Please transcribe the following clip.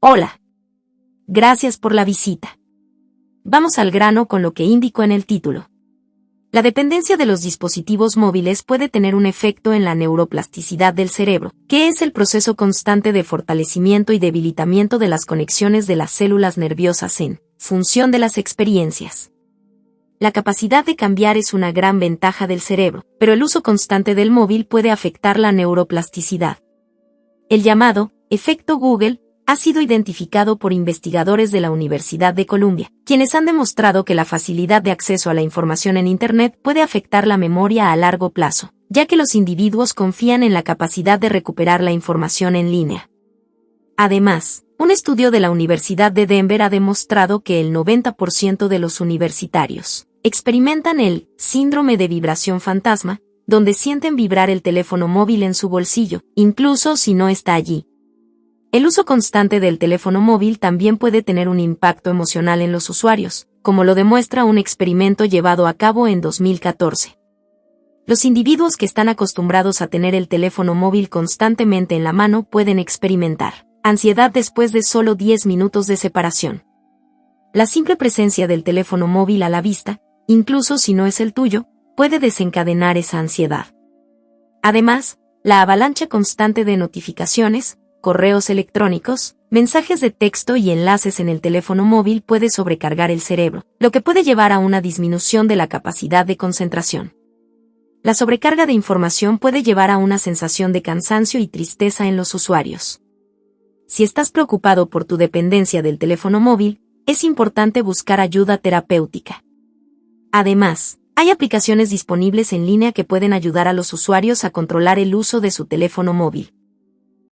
Hola. Gracias por la visita. Vamos al grano con lo que indico en el título. La dependencia de los dispositivos móviles puede tener un efecto en la neuroplasticidad del cerebro, que es el proceso constante de fortalecimiento y debilitamiento de las conexiones de las células nerviosas en función de las experiencias. La capacidad de cambiar es una gran ventaja del cerebro, pero el uso constante del móvil puede afectar la neuroplasticidad. El llamado efecto Google ha sido identificado por investigadores de la Universidad de Columbia, quienes han demostrado que la facilidad de acceso a la información en Internet puede afectar la memoria a largo plazo, ya que los individuos confían en la capacidad de recuperar la información en línea. Además, un estudio de la Universidad de Denver ha demostrado que el 90% de los universitarios experimentan el síndrome de vibración fantasma, donde sienten vibrar el teléfono móvil en su bolsillo, incluso si no está allí, el uso constante del teléfono móvil también puede tener un impacto emocional en los usuarios, como lo demuestra un experimento llevado a cabo en 2014. Los individuos que están acostumbrados a tener el teléfono móvil constantemente en la mano pueden experimentar ansiedad después de solo 10 minutos de separación. La simple presencia del teléfono móvil a la vista, incluso si no es el tuyo, puede desencadenar esa ansiedad. Además, la avalancha constante de notificaciones, correos electrónicos, mensajes de texto y enlaces en el teléfono móvil puede sobrecargar el cerebro, lo que puede llevar a una disminución de la capacidad de concentración. La sobrecarga de información puede llevar a una sensación de cansancio y tristeza en los usuarios. Si estás preocupado por tu dependencia del teléfono móvil, es importante buscar ayuda terapéutica. Además, hay aplicaciones disponibles en línea que pueden ayudar a los usuarios a controlar el uso de su teléfono móvil.